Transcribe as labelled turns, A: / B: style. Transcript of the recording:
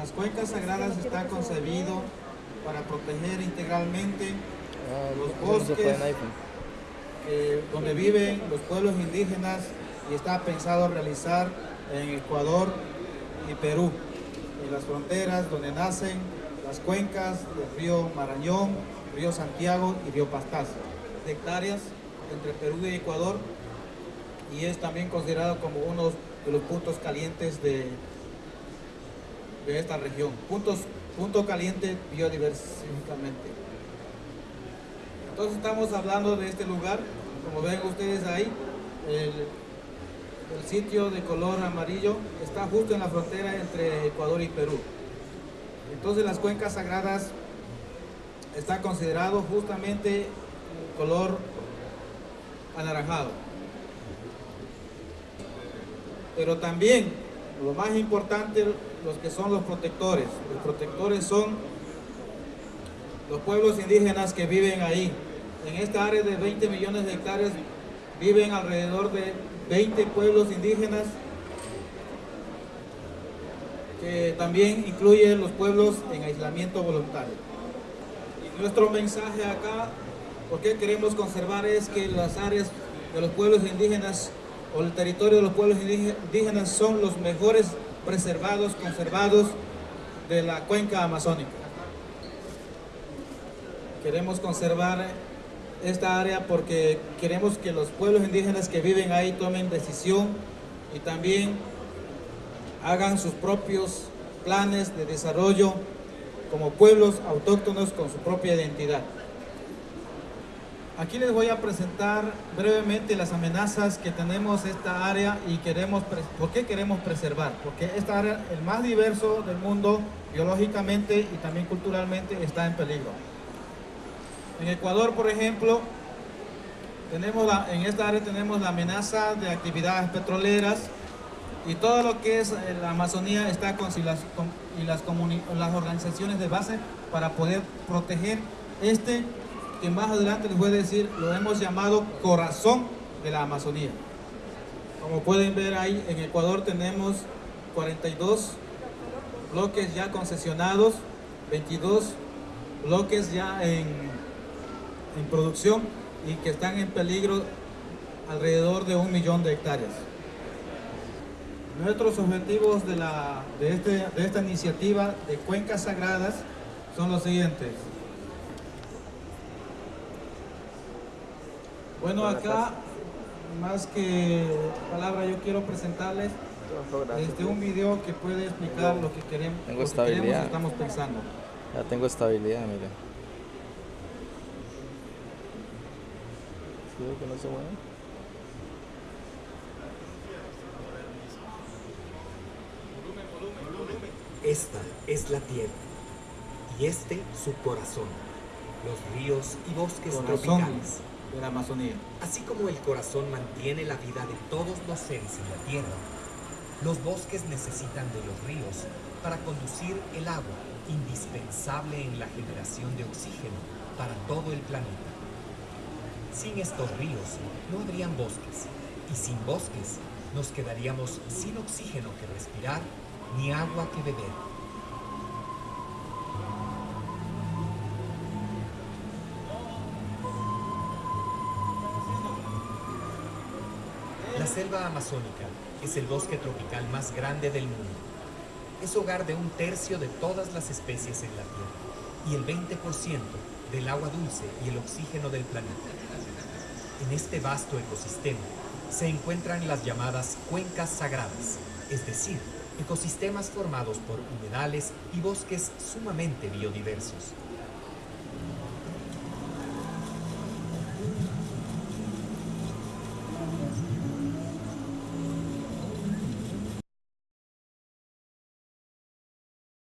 A: Las cuencas sagradas está concebido para proteger integralmente
B: Ah,
A: los bosques eh, donde viven los pueblos indígenas y está pensado realizar en Ecuador y Perú, en las fronteras donde nacen las cuencas del río Marañón, río Santiago y río Pastaza, de hectáreas entre Perú y Ecuador y es también considerado como uno de los puntos calientes de, de esta región. Puntos, punto caliente biodiversificamente. Entonces estamos hablando de este lugar, como ven ustedes ahí, el, el sitio de color amarillo está justo en la frontera entre Ecuador y Perú. Entonces las cuencas sagradas está considerado justamente color anaranjado. Pero también, lo más importante, los que son los protectores. Los protectores son los pueblos indígenas que viven ahí. En esta área de 20 millones de hectáreas viven alrededor de 20 pueblos indígenas que también incluyen los pueblos en aislamiento voluntario. Y nuestro mensaje acá, ¿por qué queremos conservar? Es que las áreas de los pueblos indígenas o el territorio de los pueblos indíge- indígenas son los mejores preservados, conservados de la cuenca amazónica. Queremos conservar esta área porque queremos que los pueblos indígenas que viven ahí tomen decisión y también hagan sus propios planes de desarrollo como pueblos autóctonos con su propia identidad. Aquí les voy a presentar brevemente las amenazas que tenemos esta área y queremos, ¿por qué queremos preservar? Porque esta área, el más diverso del mundo, biológicamente y también culturalmente, está en peligro. En Ecuador, por ejemplo, tenemos en esta área tenemos la amenaza de actividades petroleras y todo lo que es eh, la Amazonía está con, con- y las, comuni- las organizaciones de base para poder proteger este que más adelante les voy a decir, lo hemos llamado corazón de la Amazonía. Como pueden ver ahí, en Ecuador tenemos 42 bloques ya concesionados, 22 bloques ya en, en producción y que están en peligro alrededor de un millón de hectáreas. Nuestros objetivos de, la, de, este, de esta iniciativa de cuencas sagradas son los siguientes. Bueno, acá, más que palabra, yo quiero presentarles este, un video que puede explicar lo que queremos,
B: Tengo
A: lo que queremos y
B: estabilidad.
A: estamos pensando.
B: Ya tengo estabilidad, mire. ¿Sí que no se mueve?
C: Esta es la tierra y este su corazón, los ríos y bosques
A: Corazón
C: tropicales.
A: La Amazonía.
C: Así como el corazón mantiene la vida de todos los seres en la tierra, los bosques necesitan de los ríos para conducir el agua, indispensable en la generación de oxígeno para todo el planeta. Sin estos ríos no habrían bosques, y sin bosques nos quedaríamos sin oxígeno que respirar ni agua que beber. Selva amazónica es el bosque tropical más grande del mundo. Es hogar de un tercio de todas las especies en la Tierra y el 20% del agua dulce y el oxígeno del planeta. En este vasto ecosistema se encuentran las llamadas cuencas sagradas, es decir, ecosistemas formados por humedales y bosques sumamente biodiversos.